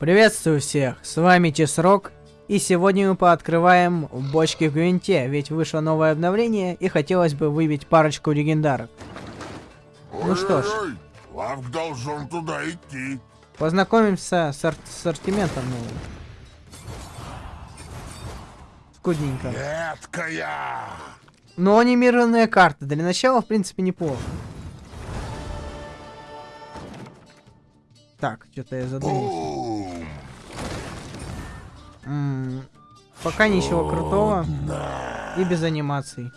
Приветствую всех, с вами Тесрок, и сегодня мы пооткрываем бочки в Гвинте, ведь вышло новое обновление, и хотелось бы выбить парочку легендарок. Ну что ж. Лавк должен туда идти. Познакомимся с ар- ассортиментом новым. Скудненько. Редкая. Но анимированная карта, для начала, в принципе, неплохо. Так, что-то я задумался. Бум. М, Пока ничего крутого. И без анимаций.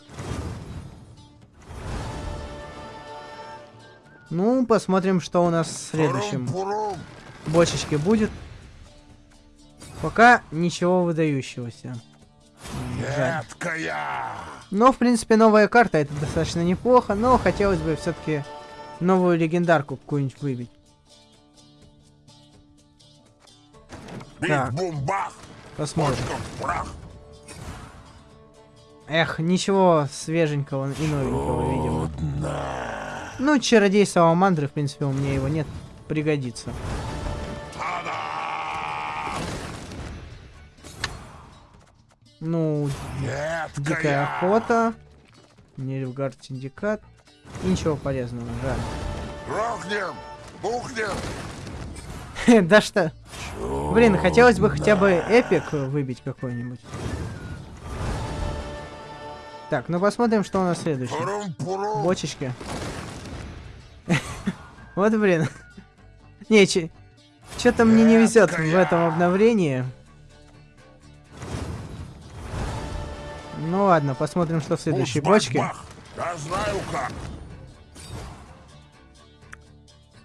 Ну, посмотрим, что у нас в следующем бочечке будет. Пока ничего выдающегося. М, Жаль. Но, в принципе, новая карта это достаточно неплохо, но хотелось бы все-таки новую легендарку какую-нибудь выбить. Так. Посмотрим. Эх, ничего свеженького и новенького, видимо. Ну, чародей Саламандры, в принципе, у меня его нет. Пригодится. Ну, дикая Редкая. охота. Нильфгард Синдикат. И ничего полезного, жаль. Рохнем. Бухнем. да что? Блин, хотелось бы хотя бы epic выбить какой-нибудь. Так, ну посмотрим, что у нас следующее. Бочечки. Вот блин. Не, что-то мне не везет в этом обновлении. Ну ладно, посмотрим, что в следующей бочке. Я знаю как.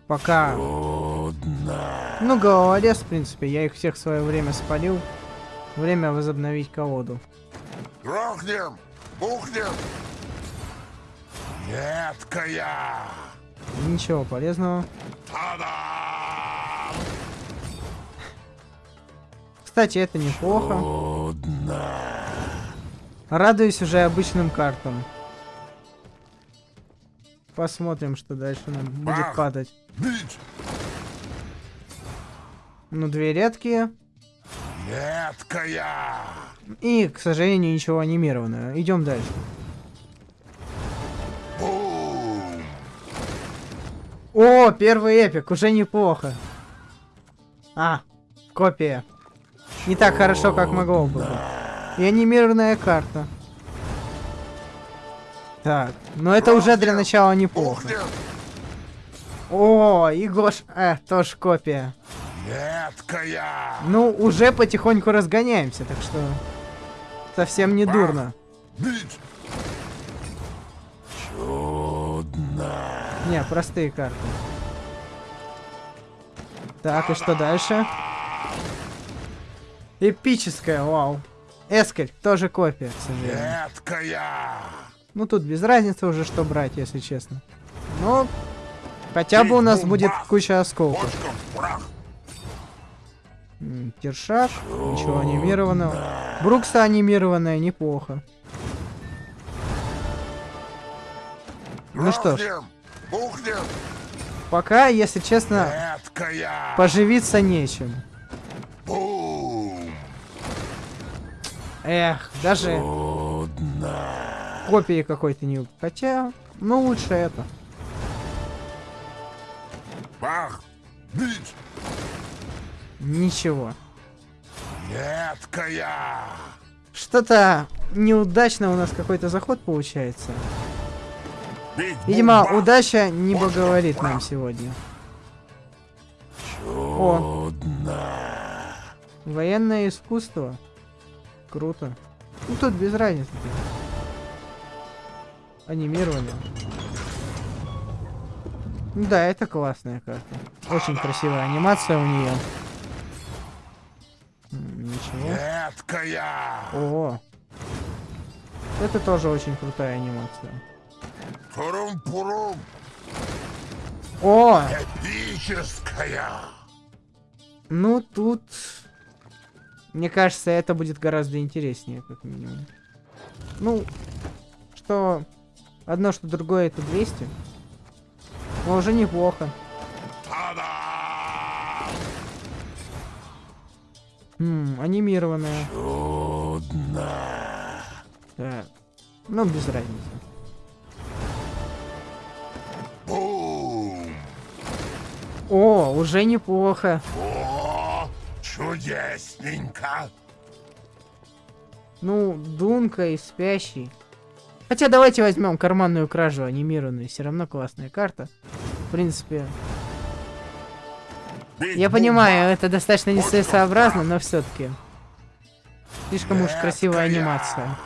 Пока. Ну, головорез, в принципе, я их всех в свое время спалил. Время возобновить колоду. Рохнем. Бухнем. Редкая. Ничего полезного. Та-да. Кстати, это неплохо. Радуюсь уже обычным картам. Посмотрим, что дальше нам будет Бах. падать. Ну, две редкие. Редкая. И, к сожалению, ничего анимированного. Идем дальше. Бум. О, первый эпик, уже неплохо. А, копия. Не так хорошо, как могло бы. И анимированная карта. Так, но это уже для начала неплохо. О, и Гош... Э, тоже копия. Редкая. Ну, уже потихоньку разгоняемся, так что... Совсем не дурно. Бить. Не, простые карты. Так, и что дальше? Эпическая, вау. Эскель, тоже копия, к сожалению. Редкая. Ну, тут без разницы уже, что брать, если честно. Но... Хотя бы у нас будет куча осколков. Тершак, ничего анимированного. Брукса анимированная, неплохо. Ну что ж. Пока, если честно, поживиться нечем. Эх, даже копии какой-то не... Хотя, ну лучше это. Бах. Бить. Ничего. Редкая. Что-то неудачно у нас какой-то заход получается. Видимо, удача не благоволит нам сегодня. О. Военное искусство. Круто. Ну тут без разницы. Анимирование. Да, это классная карта. Очень красивая анимация у нее. Ничего. Редкая. Ого. Это тоже очень крутая анимация. Пурум-пурум. О! Эпическая. Ну тут... Мне кажется, это будет гораздо интереснее, как минимум. Ну, что одно, что другое, это 200. Но уже неплохо. Та-да. М, анимированная. Чудно. Так. Ну, без разницы. Бум. О, уже неплохо. О, чудесненько. Ну, Дунка и Спящий. Хотя давайте возьмем карманную кражу анимированную. Все равно классная карта. В принципе, я понимаю, это достаточно нецелесообразно, но все-таки. Слишком уж красивая анимация.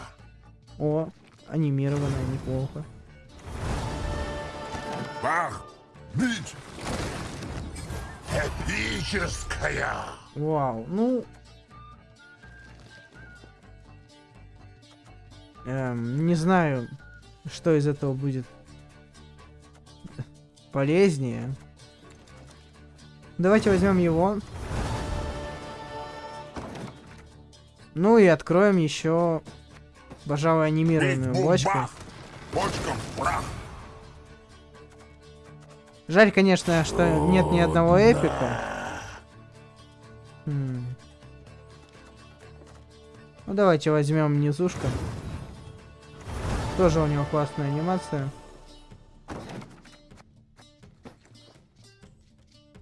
О, анимированная, неплохо. Бах. Бить. Эпическая. Вау, ну... Эм, не знаю, что из этого будет полезнее. Давайте возьмем его. Ну и откроем еще, пожалуй, анимированную бочку. прах. Жаль, конечно, что нет ни одного эпика. Хм. Ну давайте возьмем низушка. Тоже у него классная анимация.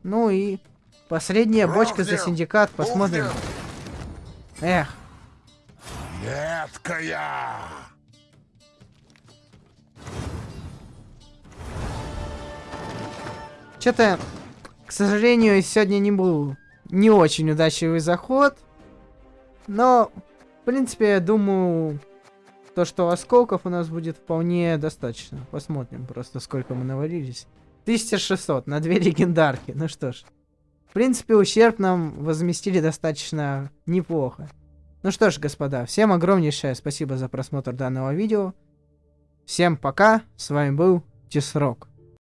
Ну и последняя бочка за синдикат. Посмотрим. Эх, Едкая. что-то, к сожалению, сегодня не был не очень удачливый заход. Но, в принципе, я думаю, то, что осколков у нас будет вполне достаточно. Посмотрим просто, сколько мы навалились. 1600 на две легендарки. Ну что ж. В принципе, ущерб нам возместили достаточно неплохо. Ну что ж, господа, всем огромнейшее спасибо за просмотр данного видео. Всем пока, с вами был Тисрок.